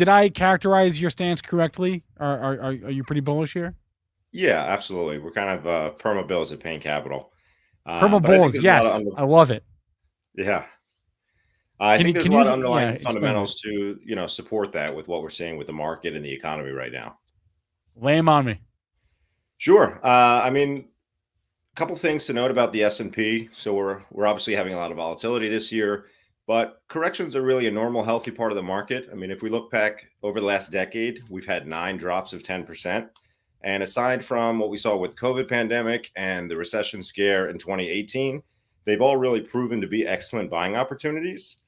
did I characterize your stance correctly? Are, are, are you pretty bullish here? Yeah, absolutely. We're kind of uh, perma bulls at Payne Capital. Uh, perma bulls, yes, under- I love it. Yeah, I can think you, there's a lot you, of underlying yeah, fundamentals to you know support that with what we're seeing with the market and the economy right now. Lay them on me. Sure. Uh, I mean, a couple things to note about the S and P. So we're we're obviously having a lot of volatility this year. But corrections are really a normal, healthy part of the market. I mean, if we look back over the last decade, we've had nine drops of 10%. And aside from what we saw with the COVID pandemic and the recession scare in 2018, they've all really proven to be excellent buying opportunities.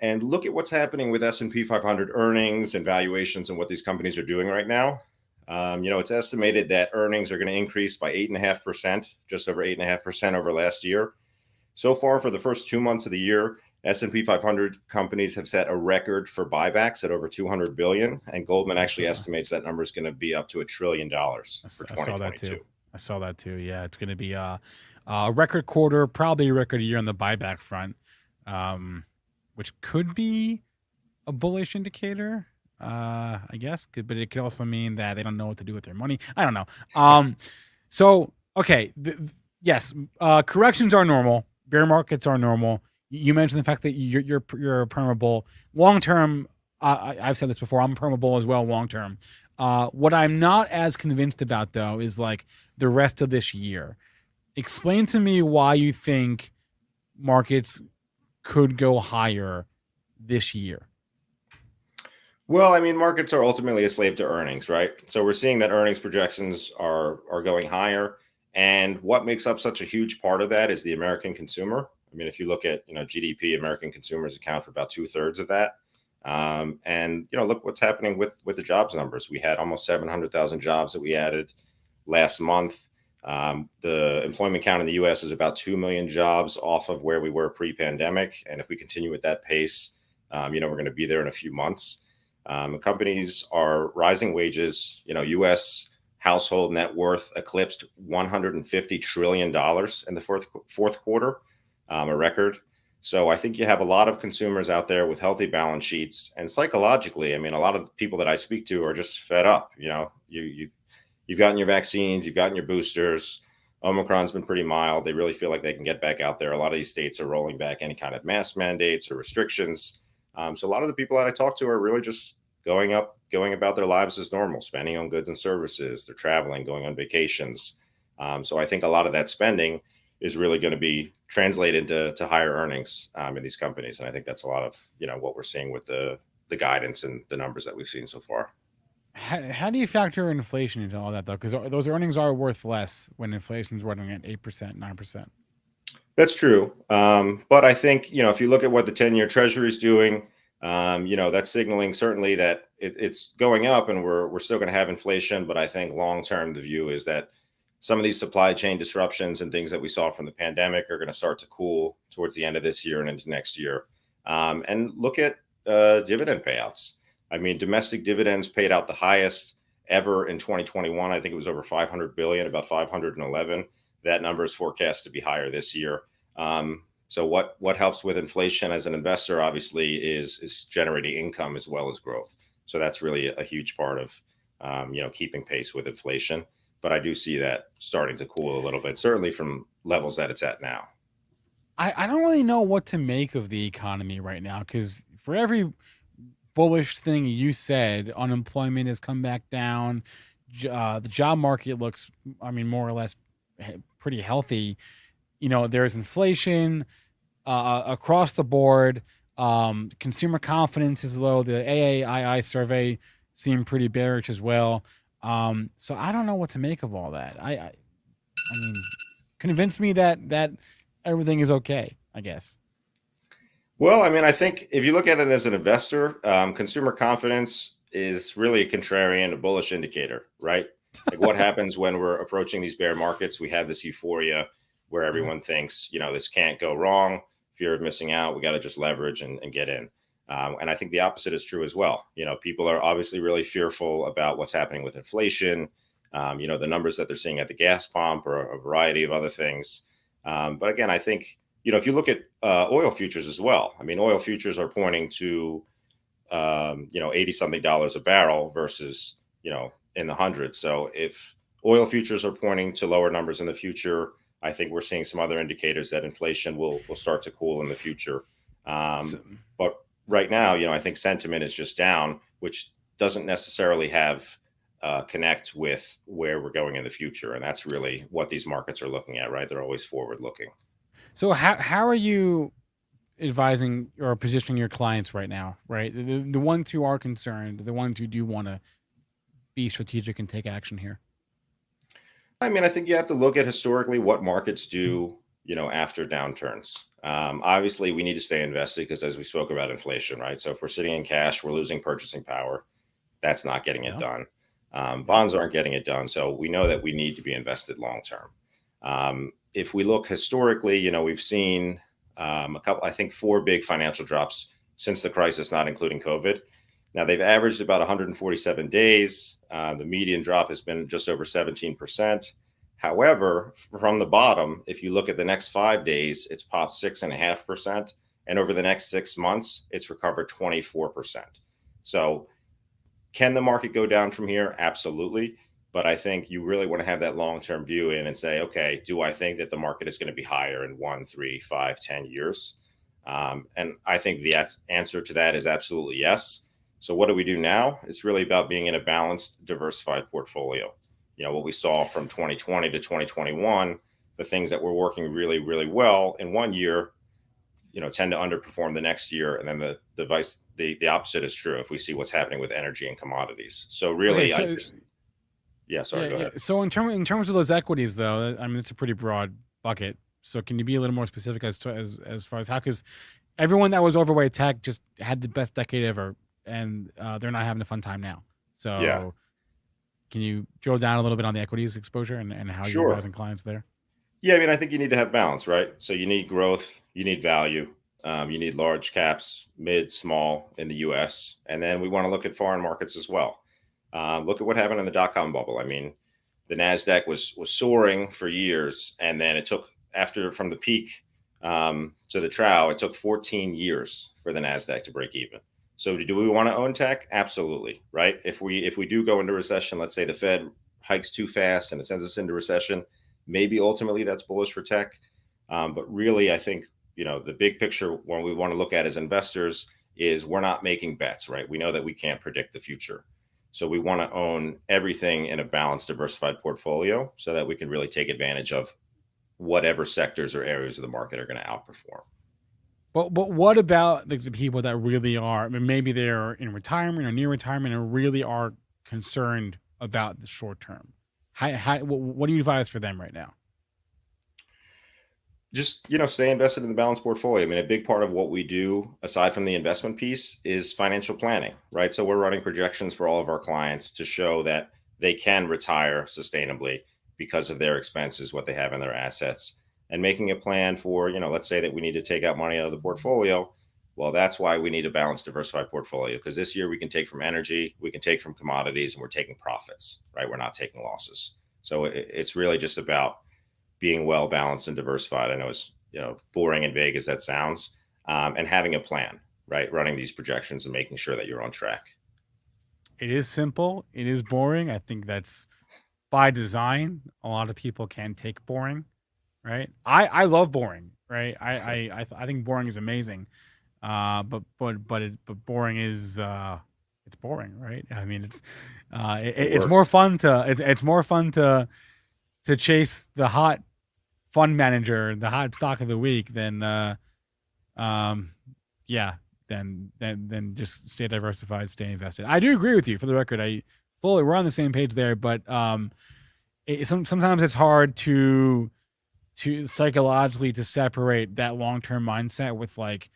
And look at what's happening with S&P 500 earnings and valuations and what these companies are doing right now. Um, you know, it's estimated that earnings are going to increase by 8.5%, just over 8.5% over last year. So far, for the first two months of the year, S&P 500 companies have set a record for buybacks at over 200 billion, and Goldman actually estimates that number is going to be up to a trillion dollars for 2022. I saw that too. I saw that too. Yeah, it's going to be a, a record quarter, probably a record year on the buyback front, um, which could be a bullish indicator. Uh, I guess, but it could also mean that they don't know what to do with their money. I don't know. Um, so okay, th- yes, uh, corrections are normal. Bear markets are normal you mentioned the fact that you're you're you're bull. Long term, I, have said this before. I'm a perma bull as well. Long term, uh, what I'm not as convinced about though is like the rest of this year. Explain to me why you think markets could go higher this year. Well, I mean, markets are ultimately a slave to earnings, right? So we're seeing that earnings projections are are going higher, and what makes up such a huge part of that is the American consumer. I mean, if you look at you know GDP, American consumers account for about two thirds of that. Um, and you know, look what's happening with with the jobs numbers. We had almost 700,000 jobs that we added last month. Um, the employment count in the U.S. is about two million jobs off of where we were pre-pandemic, and if we continue at that pace, um, you know, we're going to be there in a few months. Um, companies are rising wages. You know, U.S. household net worth eclipsed 150 trillion dollars in the fourth fourth quarter um, a record. So I think you have a lot of consumers out there with healthy balance sheets, and psychologically, I mean, a lot of people that I speak to are just fed up. You know, you you you've gotten your vaccines, you've gotten your boosters. Omicron's been pretty mild. They really feel like they can get back out there. A lot of these states are rolling back any kind of mask mandates or restrictions. Um, so a lot of the people that I talk to are really just going up, going about their lives as normal, spending on goods and services. They're traveling, going on vacations. Um, so I think a lot of that spending is really going to be translated to, to higher earnings um, in these companies. And I think that's a lot of you know what we're seeing with the the guidance and the numbers that we've seen so far. How, how do you factor inflation into all that though? Because those earnings are worth less when inflation is running at eight percent, nine percent. That's true, um, but I think you know if you look at what the ten-year Treasury is doing, um, you know that's signaling certainly that it, it's going up, and we're we're still going to have inflation. But I think long term, the view is that some of these supply chain disruptions and things that we saw from the pandemic are going to start to cool towards the end of this year and into next year. Um, and look at uh, dividend payouts. I mean, domestic dividends paid out the highest ever in 2021. I think it was over 500 billion, about 511. That number is forecast to be higher this year. Um, so what what helps with inflation as an investor, obviously, is is generating income as well as growth. So that's really a huge part of um, you know keeping pace with inflation but I do see that starting to cool a little bit, certainly from levels that it's at now. I, I don't really know what to make of the economy right now because for every bullish thing you said, unemployment has come back down. Uh, the job market looks, I mean, more or less pretty healthy. You know, there's inflation uh, across the board. Um, consumer confidence is low. The AAII survey seemed pretty bearish as well. Um, so I don't know what to make of all that. I, I, I mean, convince me that that everything is okay. I guess. Well, I mean, I think if you look at it as an investor, um, consumer confidence is really a contrarian, a bullish indicator, right? Like what happens when we're approaching these bear markets? We have this euphoria where mm-hmm. everyone thinks, you know, this can't go wrong, fear of missing out. We got to just leverage and, and get in. Um, and I think the opposite is true as well. You know, people are obviously really fearful about what's happening with inflation. Um, you know, the numbers that they're seeing at the gas pump or a variety of other things. Um, but again, I think you know if you look at uh, oil futures as well. I mean, oil futures are pointing to um, you know, 80 something dollars a barrel versus, you know, in the hundreds. So if oil futures are pointing to lower numbers in the future, I think we're seeing some other indicators that inflation will will start to cool in the future. Um, but right now, you know, I think sentiment is just down, which doesn't necessarily have uh, connect with where we're going in the future, and that's really what these markets are looking at. Right? They're always forward looking. So how how are you advising or positioning your clients right now? Right, the, the ones who are concerned, the ones who do want to be strategic and take action here. I mean, I think you have to look at historically what markets do, you know, after downturns. Um, obviously, we need to stay invested because, as we spoke about inflation, right? So if we're sitting in cash, we're losing purchasing power. That's not getting it done. Um, bonds aren't getting it done. So we know that we need to be invested long term. Um, if we look historically, you know, we've seen um, a couple, I think, four big financial drops since the crisis, not including COVID. Now they've averaged about 147 days. Uh, the median drop has been just over 17%. However, from the bottom, if you look at the next five days, it's popped six and a half percent. And over the next six months, it's recovered 24%. So, can the market go down from here? Absolutely. But I think you really want to have that long term view in and say, okay, do I think that the market is going to be higher in one, three, five, ten years? Um, and I think the answer to that is absolutely yes. So what do we do now? It's really about being in a balanced, diversified portfolio. You know, what we saw from 2020 to 2021, the things that were working really, really well in one year, you know, tend to underperform the next year. And then the device, the, the opposite is true if we see what's happening with energy and commodities. So really, okay, so, I just, yeah, sorry, yeah, go ahead. Yeah. So in, term, in terms of those equities, though, I mean, it's a pretty broad bucket. So can you be a little more specific as to as, as far as how, because everyone that was overweight tech just had the best decade ever and uh, they're not having a fun time now. So, yeah. Can you drill down a little bit on the equities exposure and, and how sure. you're advising clients there? Yeah, I mean, I think you need to have balance, right? So you need growth, you need value, um, you need large caps, mid, small in the U.S., and then we want to look at foreign markets as well. Um, look at what happened in the dot com bubble. I mean, the Nasdaq was was soaring for years, and then it took after from the peak um, to the trough, it took 14 years for the Nasdaq to break even. So do we want to own tech? Absolutely, right? If we if we do go into recession, let's say the Fed hikes too fast and it sends us into recession, maybe ultimately that's bullish for tech. Um, but really, I think you know the big picture when we want to look at as investors is we're not making bets, right? We know that we can't predict the future. So we want to own everything in a balanced, diversified portfolio so that we can really take advantage of whatever sectors or areas of the market are going to outperform. But but what about the, the people that really are? I mean, maybe they're in retirement or near retirement and really are concerned about the short term. How, how what, what do you advise for them right now? Just you know, stay invested in the balanced portfolio. I mean, a big part of what we do, aside from the investment piece, is financial planning, right? So we're running projections for all of our clients to show that they can retire sustainably because of their expenses, what they have in their assets and making a plan for, you know, let's say that we need to take out money out of the portfolio. Well, that's why we need a balanced, diversified portfolio because this year we can take from energy, we can take from commodities, and we're taking profits, right? We're not taking losses. So it's really just about being well balanced and diversified. I know it's you know boring and vague as that sounds, um, and having a plan, right? Running these projections and making sure that you're on track. It is simple. It is boring. I think that's by design. A lot of people can take boring right? I I love boring, right? I I I, th- I think boring is amazing, uh, but but but it, but boring is uh, it's boring, right? I mean, it's uh, it, it it's more fun to it's it's more fun to to chase the hot fund manager, the hot stock of the week than uh, um, yeah, than than than just stay diversified, stay invested. I do agree with you. For the record, I fully we're on the same page there, but um, it, some, sometimes it's hard to to psychologically to separate that long-term mindset with like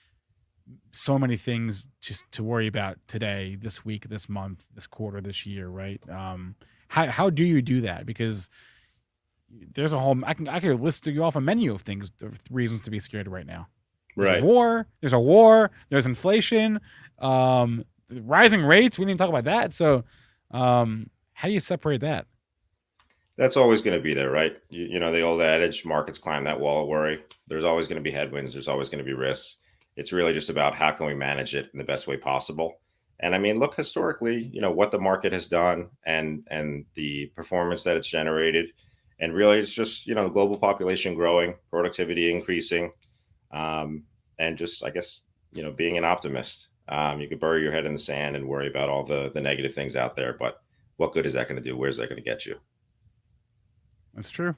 so many things just to worry about today this week this month this quarter this year right? Um how, how do you do that? Because there's a whole i can i could list you off a menu of things of reasons to be scared right now. There's right. a war there's a war there's inflation um rising rates we didn't talk about that. So um how do you separate that that's always going to be there, right? You, you, know, the old adage, markets climb that wall of worry. There's always going to be headwinds. There's always going to be risks. It's really just about how can we manage it in the best way possible. And I mean, look historically, you know what the market has done and and the performance that it's generated, and really, it's just you know global population growing, productivity increasing, um, and just I guess you know being an optimist. Um, you could bury your head in the sand and worry about all the the negative things out there, but what good is that going to do? Where's that going to get you? That's true.